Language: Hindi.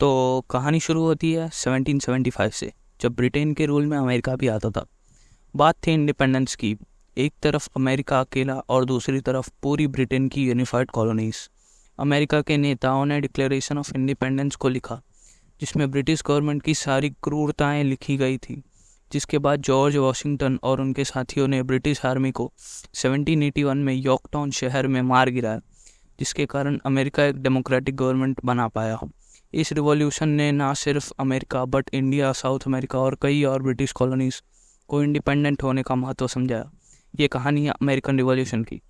तो कहानी शुरू होती है 1775 से, जब ब्रिटेन के रूल में अमेरिका भी आता था। बात थी इंडिपेंडेंस की, एक तरफ़ अमेरिका अकेला और दूसरी तरफ़ पूरी ब्रिटेन की यूनिफाइड कॉलोनीज अमेरिका के नेताओं ने डिक्लेरेशन ऑफ़ इंडिपेंडेंस को लिखा, जिसमें ब्रिटिश गवर्नमेंट की सारी क्रूरताएँ लिखी गई थी, जिसके बाद जॉर्ज वॉशिंगटन और उनके साथियों ने ब्रिटिश आर्मी को 1781 में यॉर्कटाउन शहर में मार गिराया, जिसके कारण अमेरिका एक डेमोक्रेटिक गवर्नमेंट बना पाया। इस रिवॉल्यूशन ने ना सिर्फ़ America, but India, south America और कई और ब्रिटिश कॉलोनीज को इंडिपेंडेंट होने का महत्व समझाया। ये कहानी है अमेरिकन रिवॉल्यूशन की।